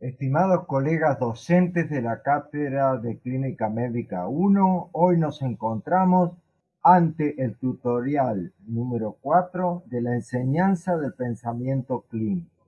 Estimados colegas docentes de la Cátedra de Clínica Médica 1, hoy nos encontramos ante el tutorial número 4 de la enseñanza del pensamiento clínico.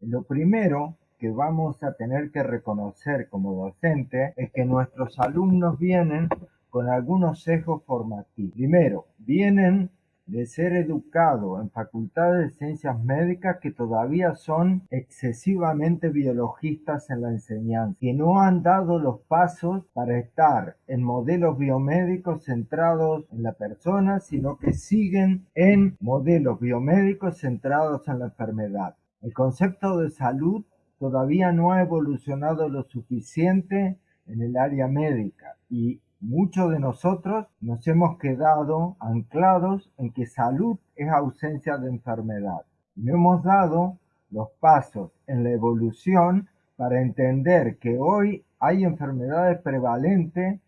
Lo primero que vamos a tener que reconocer como docente es que nuestros alumnos vienen con algunos sesgos formativos. Primero, vienen de ser educados en facultades de ciencias médicas que todavía son excesivamente biologistas en la enseñanza, que no han dado los pasos para estar en modelos biomédicos centrados en la persona, sino que siguen en modelos biomédicos centrados en la enfermedad. El concepto de salud todavía no ha evolucionado lo suficiente en el área médica y muchos de nosotros nos hemos quedado anclados en que salud es ausencia de enfermedad. No hemos dado los pasos en la evolución para entender que hoy hay enfermedades prevalentes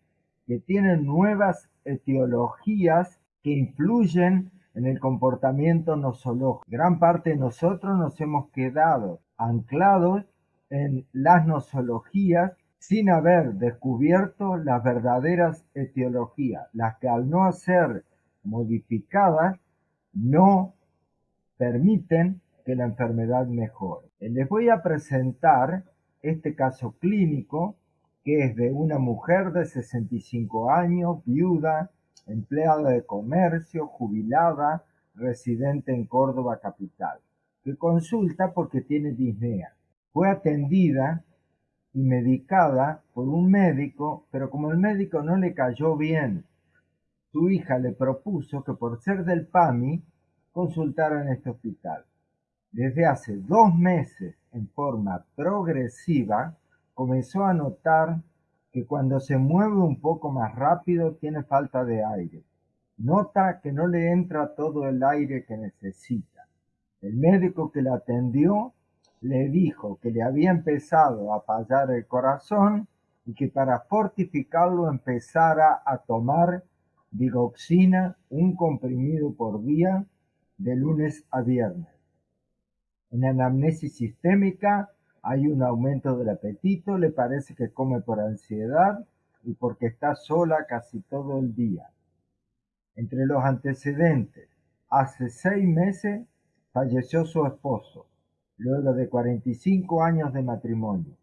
que tienen nuevas etiologías que influyen en el comportamiento nosológico. Gran parte de nosotros nos hemos quedado anclados en las nosologías sin haber descubierto las verdaderas etiologías, las que al no ser modificadas no permiten que la enfermedad mejore. Les voy a presentar este caso clínico que es de una mujer de 65 años, viuda, empleada de comercio, jubilada, residente en Córdoba capital, que consulta porque tiene disnea. Fue atendida y medicada por un médico, pero como el médico no le cayó bien, su hija le propuso que por ser del PAMI consultara en este hospital. Desde hace dos meses, en forma progresiva, comenzó a notar que cuando se mueve un poco más rápido tiene falta de aire. Nota que no le entra todo el aire que necesita. El médico que la atendió le dijo que le había empezado a fallar el corazón y que para fortificarlo empezara a tomar digoxina, un comprimido por día, de lunes a viernes. En anamnesis sistémica hay un aumento del apetito, le parece que come por ansiedad y porque está sola casi todo el día. Entre los antecedentes, hace seis meses falleció su esposo luego de 45 años de matrimonio.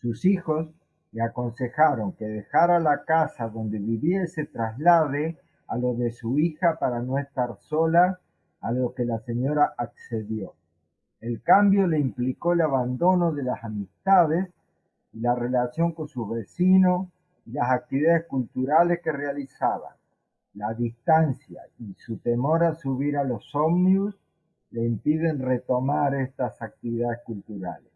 Sus hijos le aconsejaron que dejara la casa donde vivía y traslade a lo de su hija para no estar sola, a lo que la señora accedió. El cambio le implicó el abandono de las amistades y la relación con su vecino y las actividades culturales que realizaba. La distancia y su temor a subir a los ómnibus le impiden retomar estas actividades culturales.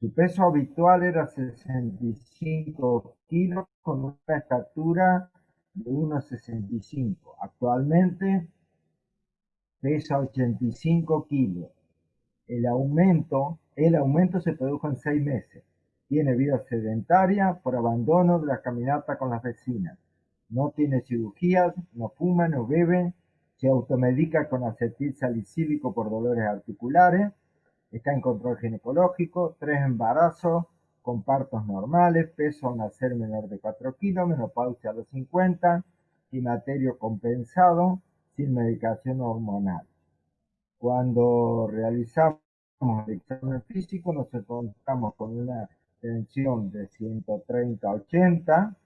Su peso habitual era 65 kilos con una estatura de 1,65. Actualmente pesa 85 kilos. El aumento, el aumento se produjo en seis meses. Tiene vida sedentaria por abandono de la caminata con las vecinas. No tiene cirugías, no fuma, no bebe, se automedica con acetil salicílico por dolores articulares, está en control ginecológico, tres embarazos con partos normales, peso a nacer menor de 4 kilos, menopausia a los 50, climaterio compensado, sin medicación hormonal. Cuando realizamos el examen físico nos encontramos con una tensión de 130 a 80,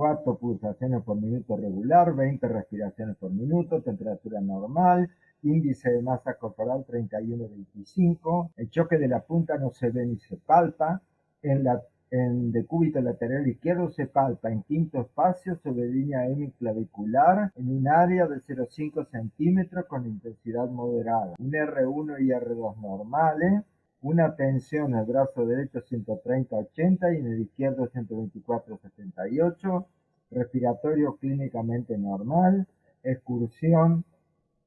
4 pulsaciones por minuto regular, 20 respiraciones por minuto, temperatura normal, índice de masa corporal 31-25, el choque de la punta no se ve ni se palpa, en la en decúbito lateral izquierdo se palpa en quinto espacio sobre línea hemiclavicular en un área de 0,5 centímetros con intensidad moderada. Un R1 y R2 normales, una tensión en el brazo derecho 130-80 y en el izquierdo 124-78, respiratorio clínicamente normal, excursión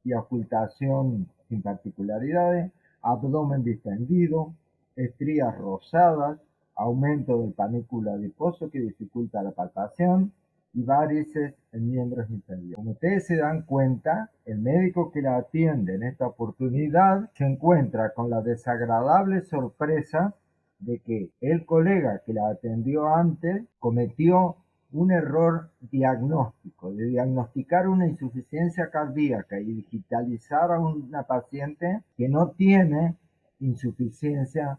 y ocultación sin particularidades, abdomen distendido, estrías rosadas, aumento del panículo adiposo que dificulta la palpación, y varices en miembros inferiores. Como ustedes se dan cuenta, el médico que la atiende en esta oportunidad se encuentra con la desagradable sorpresa de que el colega que la atendió antes cometió un error diagnóstico, de diagnosticar una insuficiencia cardíaca y digitalizar a una paciente que no tiene insuficiencia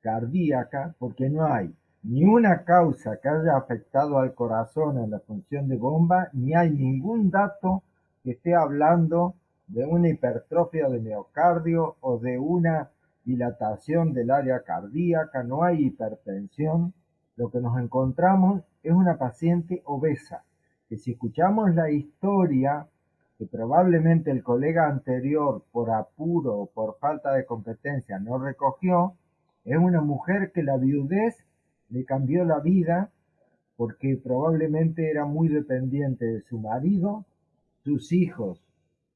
cardíaca porque no hay ni una causa que haya afectado al corazón en la función de bomba, ni hay ningún dato que esté hablando de una hipertrofia de miocardio o de una dilatación del área cardíaca, no hay hipertensión. Lo que nos encontramos es una paciente obesa, que si escuchamos la historia que probablemente el colega anterior por apuro o por falta de competencia no recogió, es una mujer que la viudez le cambió la vida porque probablemente era muy dependiente de su marido, sus hijos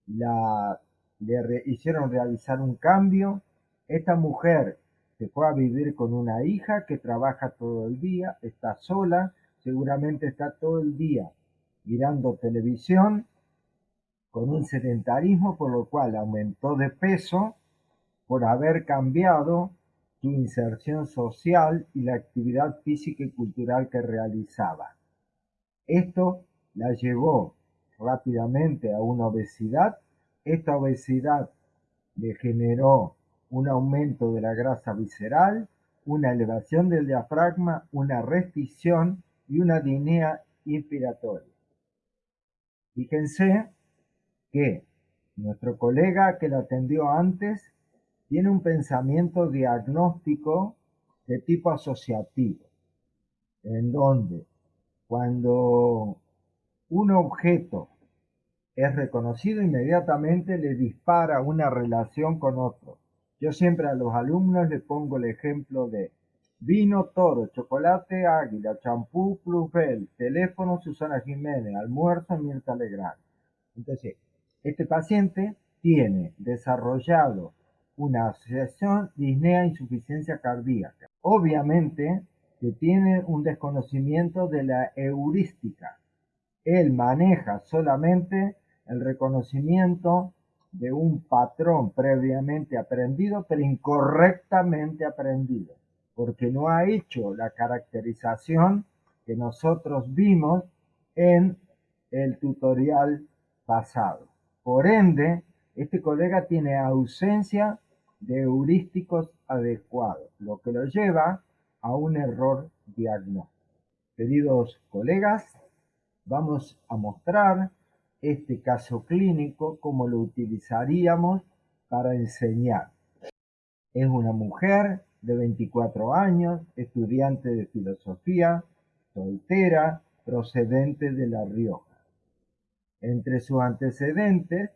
la, le hicieron realizar un cambio, esta mujer se fue a vivir con una hija que trabaja todo el día, está sola, seguramente está todo el día mirando televisión con un sedentarismo por lo cual aumentó de peso por haber cambiado inserción social y la actividad física y cultural que realizaba. Esto la llevó rápidamente a una obesidad. Esta obesidad le generó un aumento de la grasa visceral, una elevación del diafragma, una restricción y una dinea inspiratoria. Fíjense que nuestro colega que la atendió antes tiene un pensamiento diagnóstico de tipo asociativo, en donde cuando un objeto es reconocido inmediatamente le dispara una relación con otro. Yo siempre a los alumnos les pongo el ejemplo de vino toro, chocolate águila, champú Plusbel, teléfono Susana Jiménez, almuerzo Mirta Legrand. Entonces, este paciente tiene desarrollado una asociación disnea-insuficiencia cardíaca. Obviamente que tiene un desconocimiento de la heurística. Él maneja solamente el reconocimiento de un patrón previamente aprendido, pero incorrectamente aprendido, porque no ha hecho la caracterización que nosotros vimos en el tutorial pasado. Por ende, este colega tiene ausencia de heurísticos adecuados, lo que lo lleva a un error diagnóstico. Queridos colegas, vamos a mostrar este caso clínico como lo utilizaríamos para enseñar. Es una mujer de 24 años, estudiante de filosofía, soltera, procedente de La Rioja. Entre sus antecedentes,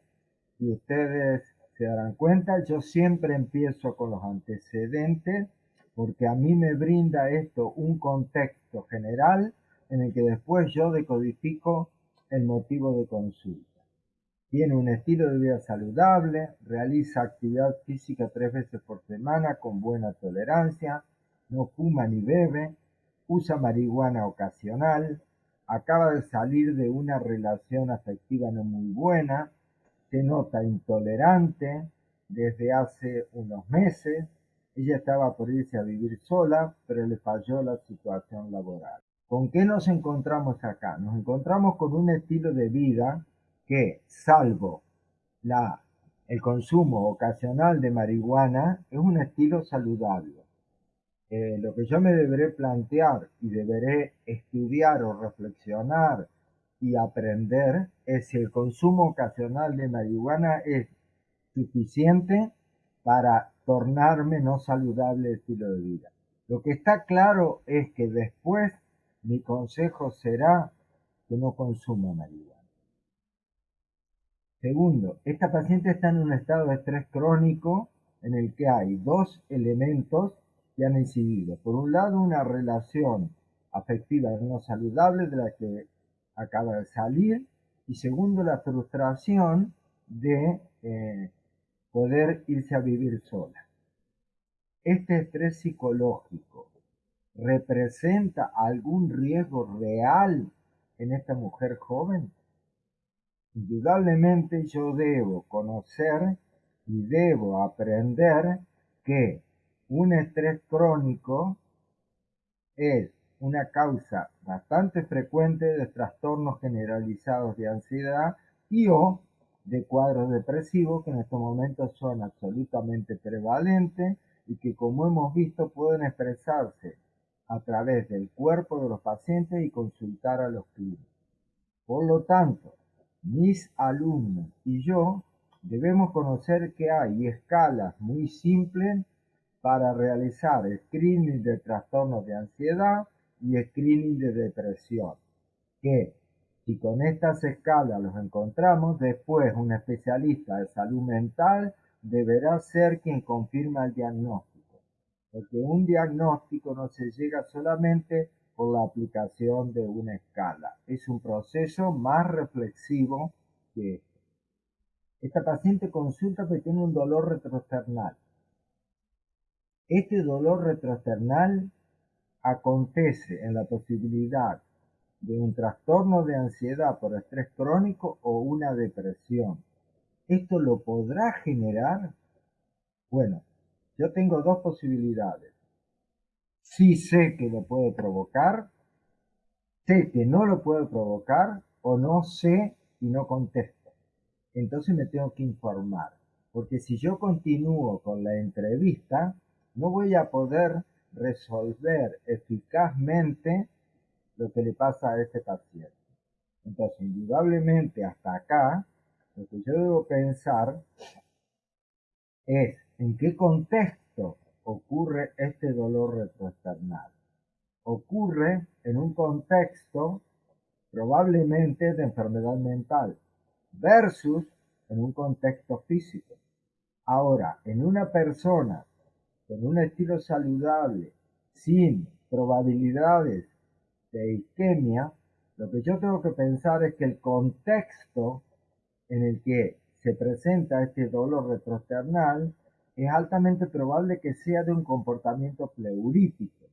si ustedes se darán cuenta, yo siempre empiezo con los antecedentes porque a mí me brinda esto un contexto general en el que después yo decodifico el motivo de consulta. Tiene un estilo de vida saludable, realiza actividad física tres veces por semana con buena tolerancia, no fuma ni bebe, usa marihuana ocasional, acaba de salir de una relación afectiva no muy buena, se nota intolerante desde hace unos meses, ella estaba por irse a vivir sola, pero le falló la situación laboral. ¿Con qué nos encontramos acá? Nos encontramos con un estilo de vida que, salvo la, el consumo ocasional de marihuana, es un estilo saludable. Eh, lo que yo me deberé plantear y deberé estudiar o reflexionar y aprender es si el consumo ocasional de marihuana es suficiente para tornarme no saludable estilo de vida. Lo que está claro es que después mi consejo será que no consuma marihuana. Segundo, esta paciente está en un estado de estrés crónico en el que hay dos elementos que han incidido. Por un lado, una relación afectiva no saludable de la que acaba de salir y segundo, la frustración de eh, poder irse a vivir sola. Este estrés psicológico representa algún riesgo real en esta mujer joven? Indudablemente yo debo conocer y debo aprender que un estrés crónico es una causa bastante frecuente de trastornos generalizados de ansiedad y o de cuadros depresivos que en estos momentos son absolutamente prevalentes y que como hemos visto pueden expresarse a través del cuerpo de los pacientes y consultar a los clínicos. Por lo tanto, mis alumnos y yo debemos conocer que hay escalas muy simples para realizar screening de trastornos de ansiedad y screening de depresión, que si con estas escalas los encontramos, después un especialista de salud mental deberá ser quien confirma el diagnóstico, porque un diagnóstico no se llega solamente por la aplicación de una escala, es un proceso más reflexivo que esto. Esta paciente consulta porque tiene un dolor retrosternal. Este dolor retrosternal acontece en la posibilidad de un trastorno de ansiedad por estrés crónico o una depresión. ¿Esto lo podrá generar? Bueno, yo tengo dos posibilidades. Sí sé que lo puede provocar, sé que no lo puede provocar o no sé y no contesto. Entonces me tengo que informar, porque si yo continúo con la entrevista, no voy a poder resolver eficazmente lo que le pasa a este paciente. Entonces, indudablemente hasta acá, lo que yo debo pensar es en qué contexto ocurre este dolor retroesternal. Ocurre en un contexto probablemente de enfermedad mental versus en un contexto físico. Ahora, en una persona con un estilo saludable, sin probabilidades de isquemia, lo que yo tengo que pensar es que el contexto en el que se presenta este dolor retrosternal es altamente probable que sea de un comportamiento pleurítico.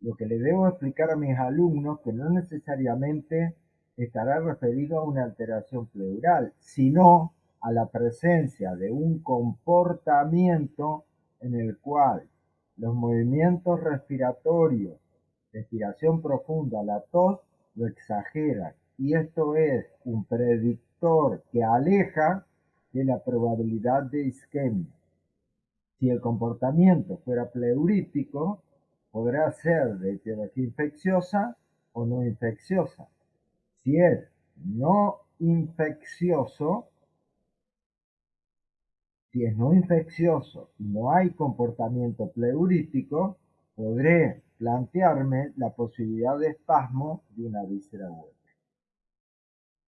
Lo que le debo explicar a mis alumnos que no necesariamente estará referido a una alteración pleural, sino a la presencia de un comportamiento en el cual los movimientos respiratorios respiración profunda, la tos, lo exagera y esto es un predictor que aleja de la probabilidad de isquemia. Si el comportamiento fuera pleurítico, podrá ser de etiología infecciosa o no infecciosa. Si es no infeccioso, si es no infeccioso y no hay comportamiento pleurítico, podré plantearme la posibilidad de espasmo de una víscera hueca.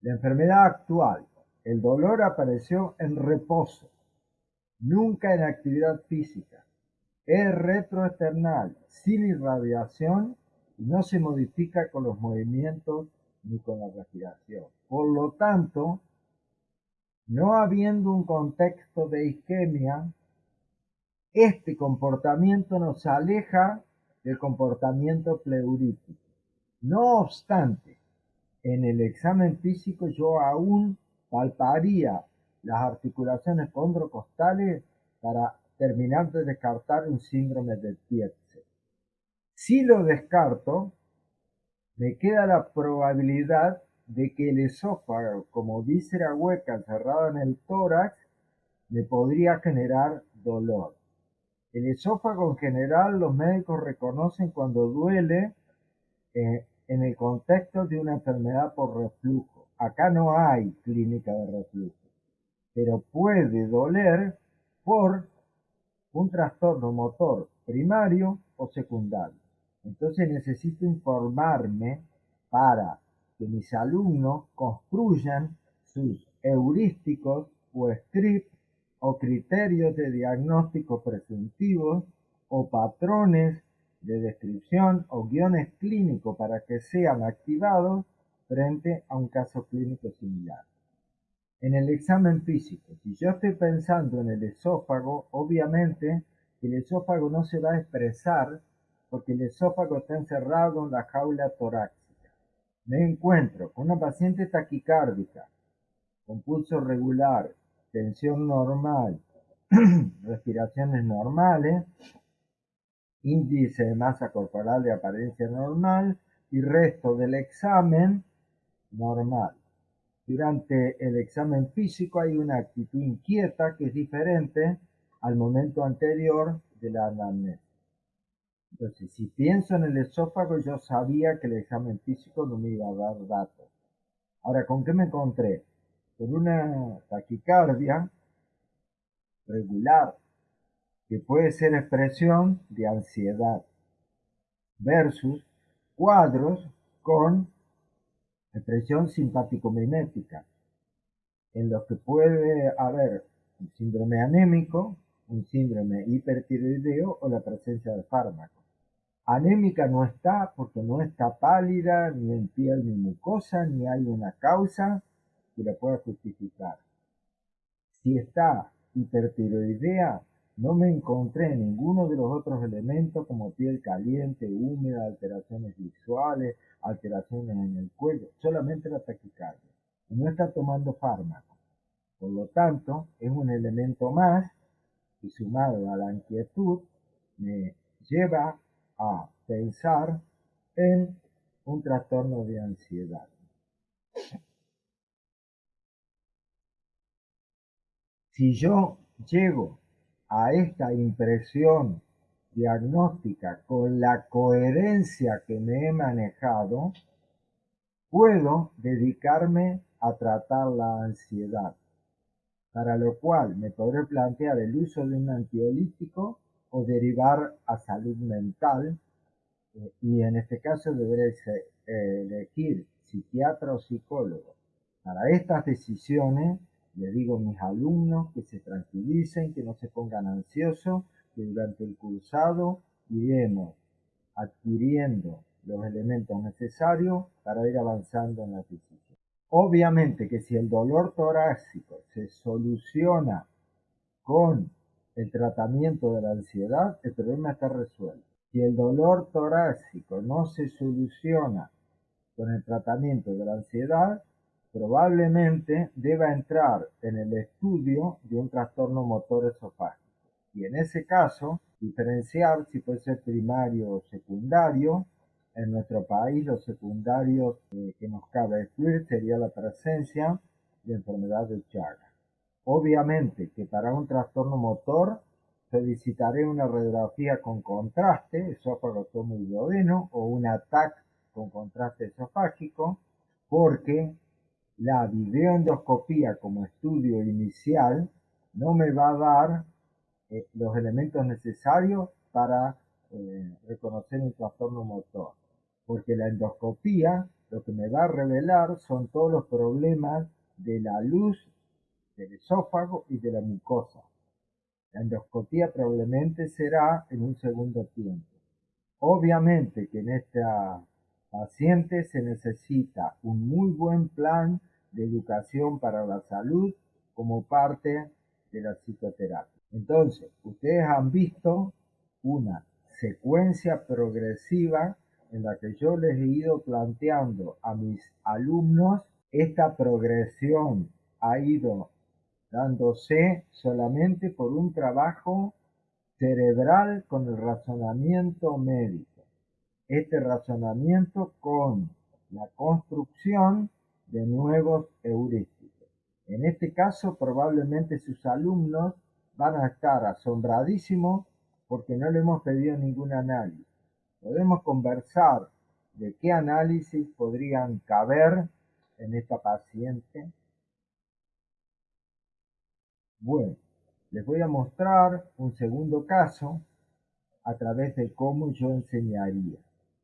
La enfermedad actual. El dolor apareció en reposo, nunca en actividad física. Es retroesternal, sin irradiación y no se modifica con los movimientos ni con la respiración. Por lo tanto, no habiendo un contexto de isquemia, este comportamiento nos aleja del comportamiento pleurítico. No obstante, en el examen físico yo aún palparía las articulaciones condrocostales para terminar de descartar un síndrome de Tietze. Si lo descarto, me queda la probabilidad de que el esófago, como víscera hueca cerrada en el tórax, me podría generar dolor. El esófago en general los médicos reconocen cuando duele eh, en el contexto de una enfermedad por reflujo. Acá no hay clínica de reflujo, pero puede doler por un trastorno motor primario o secundario. Entonces necesito informarme para que mis alumnos construyan sus heurísticos o scripts o criterios de diagnóstico presuntivos o patrones de descripción o guiones clínicos para que sean activados frente a un caso clínico similar. En el examen físico, si yo estoy pensando en el esófago, obviamente el esófago no se va a expresar porque el esófago está encerrado en la jaula torácica. Me encuentro con una paciente taquicárdica, con pulso regular, tensión normal, respiraciones normales, índice de masa corporal de apariencia normal y resto del examen normal. Durante el examen físico hay una actitud inquieta que es diferente al momento anterior de la anamnesis. Entonces, si pienso en el esófago, yo sabía que el examen físico no me iba a dar datos. Ahora, ¿con qué me encontré? Con una taquicardia regular, que puede ser expresión de ansiedad, versus cuadros con expresión simpático-mimética, en los que puede haber un síndrome anémico, un síndrome hipertiroideo o la presencia de fármacos. Anémica no está porque no está pálida, ni en piel ni mucosa, ni hay una causa que la pueda justificar. Si está hipertiroidea, no me encontré ninguno de los otros elementos como piel caliente, húmeda, alteraciones visuales, alteraciones en el cuello, solamente la taquicardia. no está tomando fármaco. Por lo tanto, es un elemento más y sumado a la inquietud me lleva a pensar en un trastorno de ansiedad. Si yo llego a esta impresión diagnóstica con la coherencia que me he manejado, puedo dedicarme a tratar la ansiedad, para lo cual me podré plantear el uso de un antiolítico o derivar a salud mental, eh, y en este caso deberé eh, elegir psiquiatra o psicólogo. Para estas decisiones le digo a mis alumnos que se tranquilicen, que no se pongan ansiosos, que durante el cursado iremos adquiriendo los elementos necesarios para ir avanzando en la decisión. Obviamente que si el dolor torácico se soluciona con el tratamiento de la ansiedad, el problema está resuelto. Si el dolor torácico no se soluciona con el tratamiento de la ansiedad, probablemente deba entrar en el estudio de un trastorno motor esofágico y en ese caso diferenciar si puede ser primario o secundario. En nuestro país los secundarios que nos cabe excluir sería la presencia de enfermedad de Chagas. Obviamente que para un trastorno motor solicitaré una radiografía con contraste, esófago, y duodeno, o un ATAC con contraste esofágico, porque la videoendoscopía como estudio inicial no me va a dar eh, los elementos necesarios para eh, reconocer un trastorno motor, porque la endoscopía lo que me va a revelar son todos los problemas de la luz del esófago y de la mucosa. La endoscopía probablemente será en un segundo tiempo. Obviamente que en esta paciente se necesita un muy buen plan de educación para la salud como parte de la psicoterapia. Entonces, ustedes han visto una secuencia progresiva en la que yo les he ido planteando a mis alumnos esta progresión ha ido dándose solamente por un trabajo cerebral con el razonamiento médico este razonamiento con la construcción de nuevos heurísticos. En este caso, probablemente sus alumnos van a estar asombradísimos porque no le hemos pedido ningún análisis. Podemos conversar de qué análisis podrían caber en esta paciente. Bueno, les voy a mostrar un segundo caso a través de cómo yo enseñaría.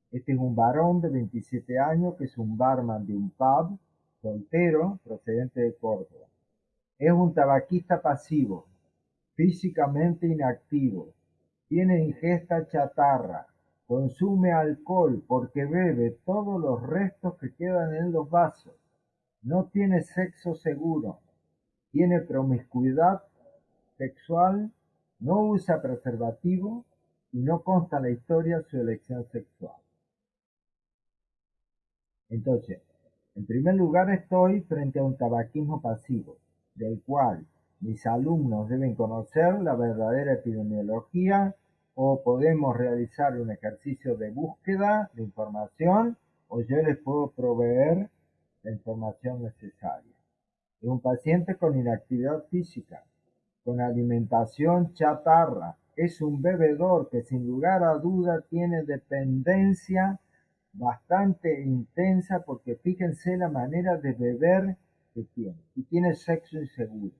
Este es un varón de 27 años que es un barman de un pub, soltero, procedente de Córdoba. Es un tabaquista pasivo, físicamente inactivo, tiene ingesta chatarra, consume alcohol porque bebe todos los restos que quedan en los vasos, no tiene sexo seguro, tiene promiscuidad sexual, no usa preservativo y no consta la historia su elección sexual. Entonces, en primer lugar estoy frente a un tabaquismo pasivo, del cual mis alumnos deben conocer la verdadera epidemiología o podemos realizar un ejercicio de búsqueda de información o yo les puedo proveer la información necesaria. Es un paciente con inactividad física, con alimentación chatarra, es un bebedor que sin lugar a duda tiene dependencia bastante intensa porque fíjense la manera de beber que tiene y tiene sexo inseguro.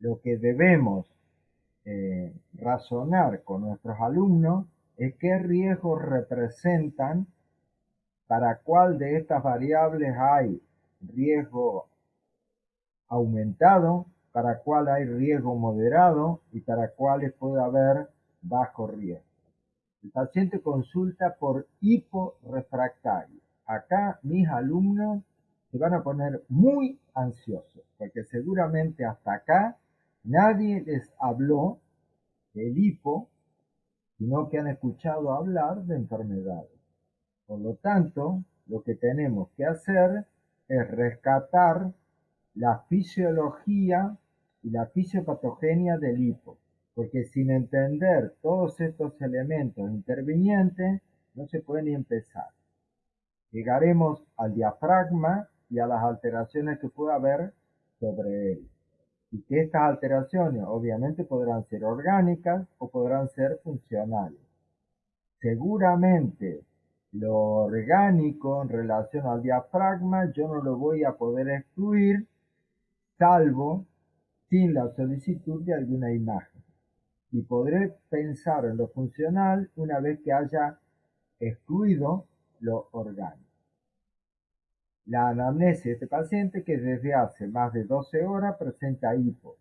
Lo que debemos eh, razonar con nuestros alumnos es qué riesgos representan, para cuál de estas variables hay riesgo aumentado, para cuál hay riesgo moderado y para cuáles puede haber bajo riesgo. El paciente consulta por hiporefractario. Acá mis alumnos se van a poner muy ansiosos, porque seguramente hasta acá Nadie les habló del hipo, sino que han escuchado hablar de enfermedades. Por lo tanto, lo que tenemos que hacer es rescatar la fisiología y la fisiopatogenia del hipo, porque sin entender todos estos elementos intervinientes, no se puede ni empezar. Llegaremos al diafragma y a las alteraciones que pueda haber sobre él y que estas alteraciones obviamente podrán ser orgánicas o podrán ser funcionales. Seguramente lo orgánico en relación al diafragma yo no lo voy a poder excluir salvo sin la solicitud de alguna imagen y podré pensar en lo funcional una vez que haya excluido lo orgánico. La anamnesis de este paciente que desde hace más de 12 horas presenta hipo.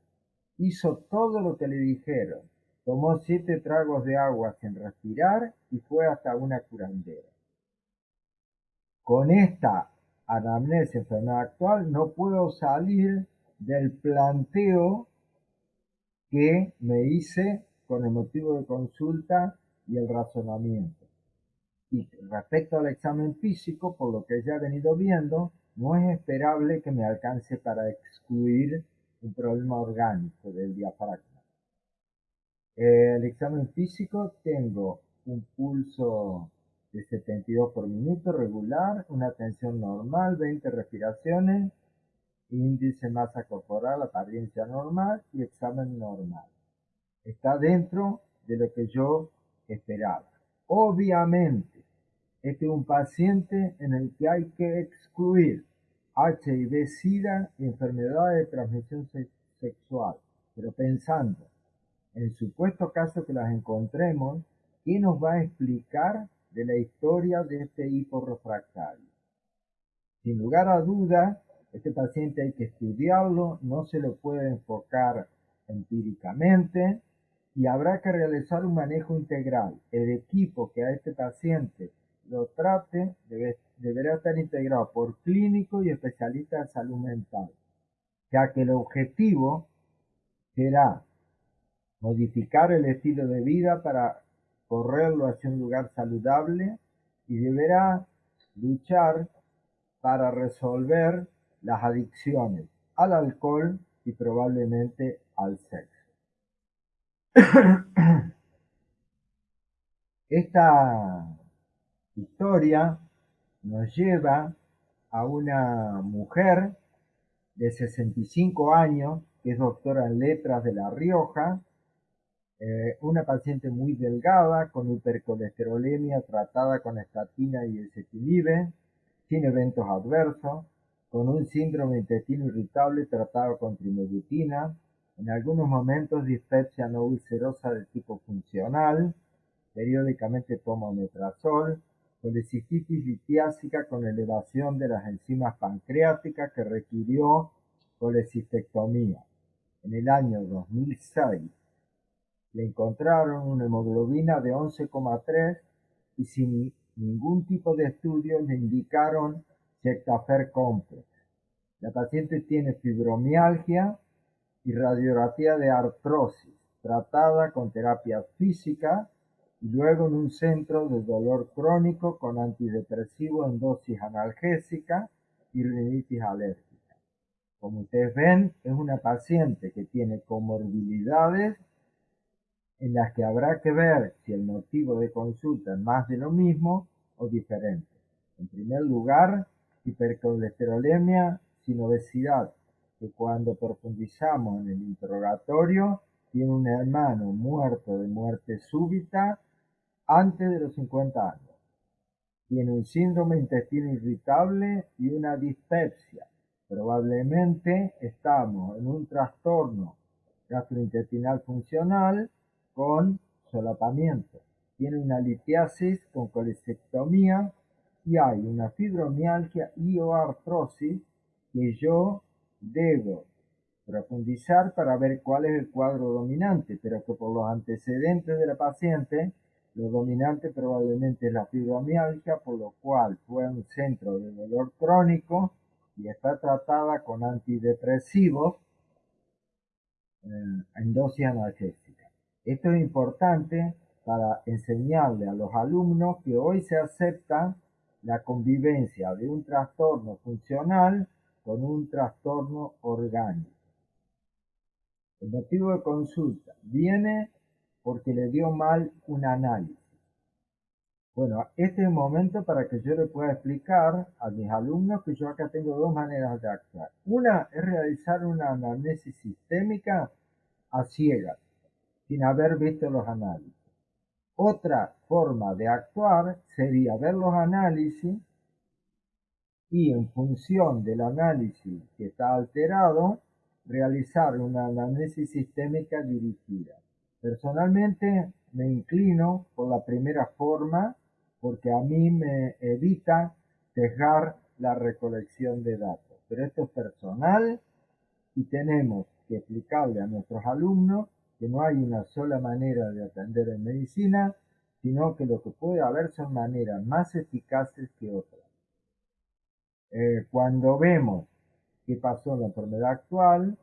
Hizo todo lo que le dijeron. Tomó siete tragos de agua sin respirar y fue hasta una curandera. Con esta anamnesis enfermedad actual no puedo salir del planteo que me hice con el motivo de consulta y el razonamiento. Y respecto al examen físico, por lo que ya he venido viendo, no es esperable que me alcance para excluir un problema orgánico del diafragma. El examen físico tengo un pulso de 72 por minuto regular, una tensión normal, 20 respiraciones, índice masa corporal, apariencia normal y examen normal. Está dentro de lo que yo esperaba. Obviamente, este es un paciente en el que hay que excluir HIV, SIDA y enfermedades de transmisión sexual, pero pensando en supuesto caso que las encontremos, ¿qué nos va a explicar de la historia de este hiporrefractario? Sin lugar a duda, este paciente hay que estudiarlo, no se lo puede enfocar empíricamente y habrá que realizar un manejo integral. El equipo que a este paciente lo trate deberá estar integrado por clínico y especialista de salud mental, ya que el objetivo será modificar el estilo de vida para correrlo hacia un lugar saludable y deberá luchar para resolver las adicciones al alcohol y probablemente al sexo. Esta historia nos lleva a una mujer de 65 años, que es doctora en letras de La Rioja, eh, una paciente muy delgada, con hipercolesterolemia tratada con estatina y ezetimibe, sin eventos adversos, con un síndrome intestino irritable tratado con trimebutina, en algunos momentos dispepsia no ulcerosa de tipo funcional, periódicamente toma omeprazol, colecistitis litiásica con elevación de las enzimas pancreáticas que requirió colecistectomía. En el año 2006 le encontraron una hemoglobina de 11,3 y sin ningún tipo de estudio le indicaron Jectafer complex. La paciente tiene fibromialgia y radiografía de artrosis, tratada con terapia física y luego en un centro de dolor crónico con antidepresivo en dosis analgésica y rinitis alérgica. Como ustedes ven, es una paciente que tiene comorbilidades en las que habrá que ver si el motivo de consulta es más de lo mismo o diferente. En primer lugar, hipercolesterolemia sin obesidad, que cuando profundizamos en el interrogatorio tiene un hermano muerto de muerte súbita antes de los 50 años. Tiene un síndrome intestino irritable y una dispepsia. Probablemente estamos en un trastorno gastrointestinal funcional con solapamiento. Tiene una litiasis con colecectomía y hay una fibromialgia y o artrosis que yo debo profundizar para ver cuál es el cuadro dominante, pero que por los antecedentes de la paciente, lo dominante probablemente es la fibromialgia, por lo cual fue un centro de dolor crónico y está tratada con antidepresivos eh, en dosis analgésica. Esto es importante para enseñarle a los alumnos que hoy se acepta la convivencia de un trastorno funcional con un trastorno orgánico. El motivo de consulta viene porque le dio mal un análisis. Bueno, este es el momento para que yo le pueda explicar a mis alumnos que yo acá tengo dos maneras de actuar. Una es realizar una anamnesis sistémica a ciegas, sin haber visto los análisis. Otra forma de actuar sería ver los análisis y en función del análisis que está alterado, realizar una análisis sistémica dirigida. Personalmente me inclino por la primera forma porque a mí me evita dejar la recolección de datos. Pero esto es personal y tenemos que explicarle a nuestros alumnos que no hay una sola manera de atender en medicina, sino que lo que puede haber son maneras más eficaces que otras. Eh, cuando vemos qué pasó en la enfermedad actual,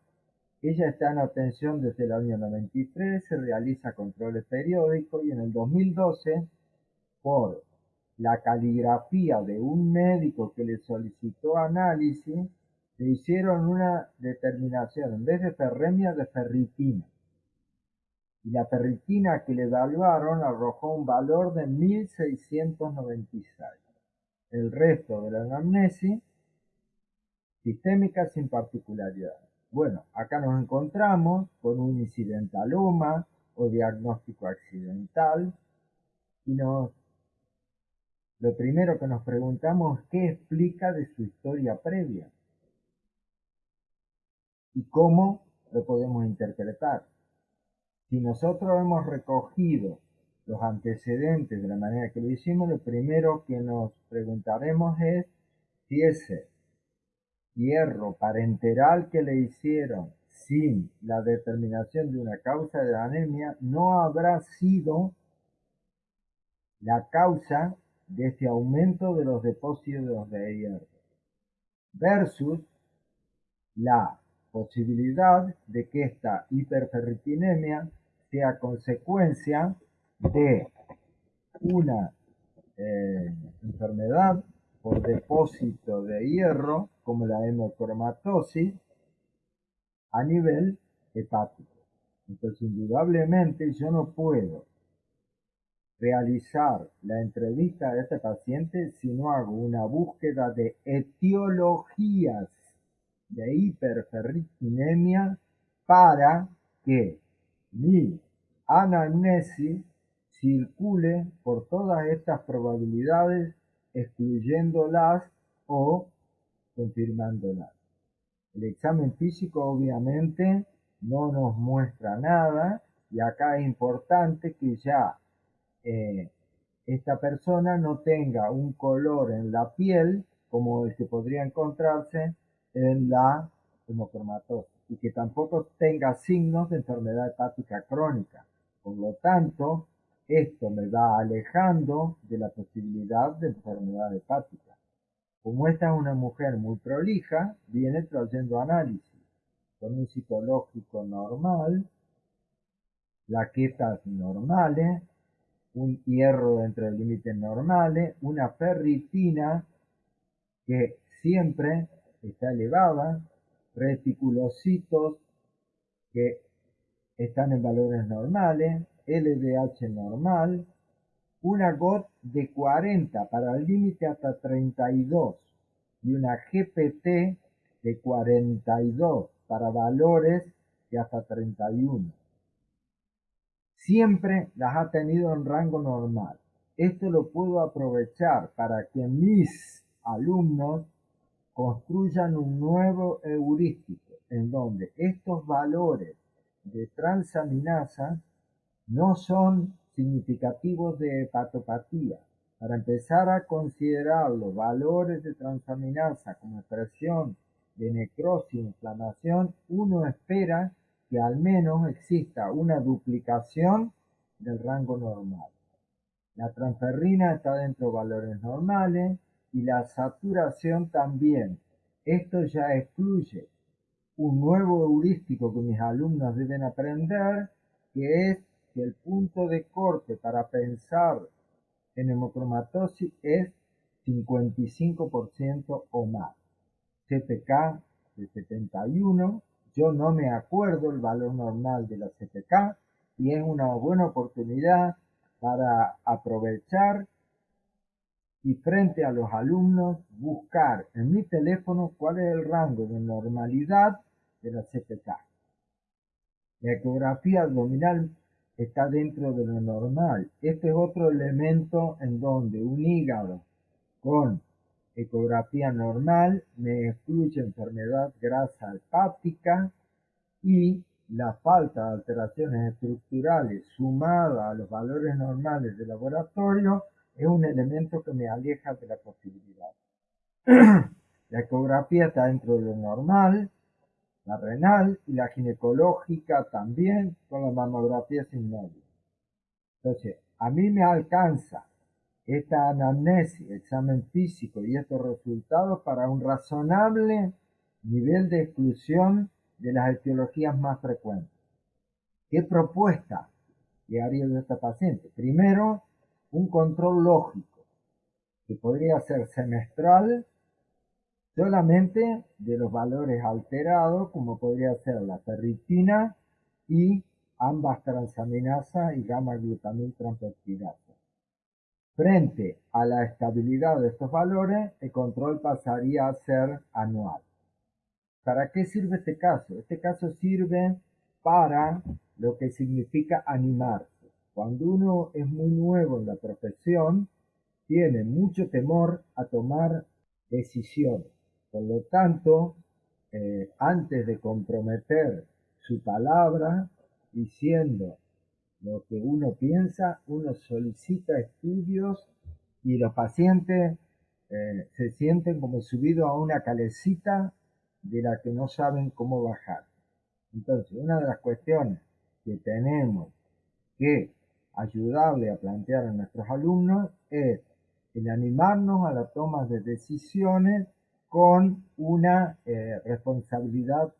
ella está en atención desde el año 93, se realiza controles periódicos y en el 2012, por la caligrafía de un médico que le solicitó análisis, le hicieron una determinación, en vez de ferremia, de ferritina. Y la ferritina que le evaluaron arrojó un valor de 1696. El resto de la anamnesis sistémica sin particularidad. Bueno, acá nos encontramos con un incidentaloma o diagnóstico accidental y nos lo primero que nos preguntamos es qué explica de su historia previa y cómo lo podemos interpretar. Si nosotros hemos recogido los antecedentes de la manera que lo hicimos, lo primero que nos preguntaremos es si ese hierro parenteral que le hicieron sin la determinación de una causa de anemia no habrá sido la causa de este aumento de los depósitos de hierro versus la posibilidad de que esta hiperferritinemia sea consecuencia de una eh, enfermedad por depósito de hierro, como la hemocromatosis, a nivel hepático. Entonces, indudablemente, yo no puedo realizar la entrevista de este paciente si no hago una búsqueda de etiologías de hiperferritinemia para que mi anamnesis circule por todas estas probabilidades excluyéndolas o confirmándolas. El examen físico obviamente no nos muestra nada y acá es importante que ya eh, esta persona no tenga un color en la piel como el que podría encontrarse en la hemocromatosis y que tampoco tenga signos de enfermedad hepática crónica. Por lo tanto, esto me va alejando de la posibilidad de enfermedad hepática. Como esta es una mujer muy prolija, viene trayendo análisis con un psicológico normal, plaquetas normales, un hierro dentro de límites normales, una ferritina que siempre está elevada, reticulocitos que están en valores normales, LDH normal, una GOT de 40 para el límite hasta 32 y una GPT de 42 para valores de hasta 31. Siempre las ha tenido en rango normal. Esto lo puedo aprovechar para que mis alumnos construyan un nuevo heurístico en donde estos valores de transaminasa no son significativos de hepatopatía. Para empezar a considerar los valores de transaminasa como expresión de necrosis e inflamación, uno espera que al menos exista una duplicación del rango normal. La transferrina está dentro de valores normales y la saturación también. Esto ya excluye un nuevo heurístico que mis alumnos deben aprender, que es que el punto de corte para pensar en hemocromatosis es 55% o más. CPK de 71, yo no me acuerdo el valor normal de la CPK y es una buena oportunidad para aprovechar y frente a los alumnos buscar en mi teléfono cuál es el rango de normalidad de la CPK. La ecografía abdominal está dentro de lo normal. Este es otro elemento en donde un hígado con ecografía normal me excluye enfermedad grasa hepática y la falta de alteraciones estructurales sumada a los valores normales de laboratorio es un elemento que me aleja de la posibilidad. la ecografía está dentro de lo normal, la renal y la ginecológica también con la mamografía sin nódulo. Entonces, a mí me alcanza esta anamnesis, examen físico y estos resultados para un razonable nivel de exclusión de las etiologías más frecuentes. ¿Qué propuesta le haría de esta paciente? Primero, un control lógico, que podría ser semestral solamente de los valores alterados, como podría ser la ferritina y ambas transaminasa y gamma-glutamil transfertirasa. Frente a la estabilidad de estos valores, el control pasaría a ser anual. ¿Para qué sirve este caso? Este caso sirve para lo que significa animarse. Cuando uno es muy nuevo en la profesión, tiene mucho temor a tomar decisiones. Por lo tanto, eh, antes de comprometer su palabra diciendo lo que uno piensa, uno solicita estudios y los pacientes eh, se sienten como subidos a una calecita de la que no saben cómo bajar. Entonces, una de las cuestiones que tenemos que ayudarle a plantear a nuestros alumnos es el animarnos a la toma de decisiones con una eh, responsabilidad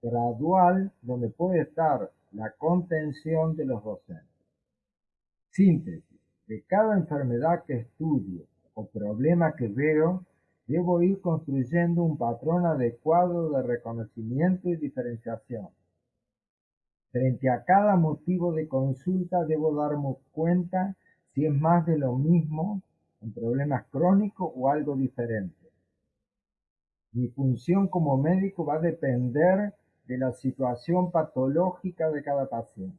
gradual donde puede estar la contención de los docentes. Síntesis. De cada enfermedad que estudio o problema que veo, debo ir construyendo un patrón adecuado de reconocimiento y diferenciación. Frente a cada motivo de consulta debo darme cuenta si es más de lo mismo, un problema crónico o algo diferente. Mi función como médico va a depender de la situación patológica de cada paciente.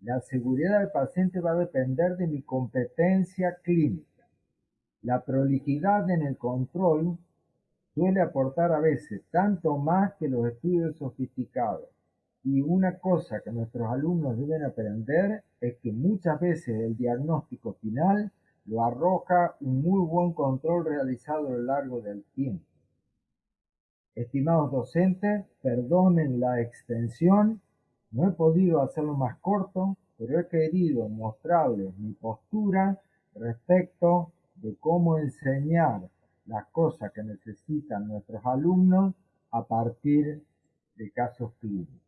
La seguridad del paciente va a depender de mi competencia clínica. La prolijidad en el control suele aportar a veces tanto más que los estudios sofisticados. Y una cosa que nuestros alumnos deben aprender es que muchas veces el diagnóstico final lo arroja un muy buen control realizado a lo largo del tiempo. Estimados docentes, perdonen la extensión, no he podido hacerlo más corto, pero he querido mostrarles mi postura respecto de cómo enseñar las cosas que necesitan nuestros alumnos a partir de casos clínicos.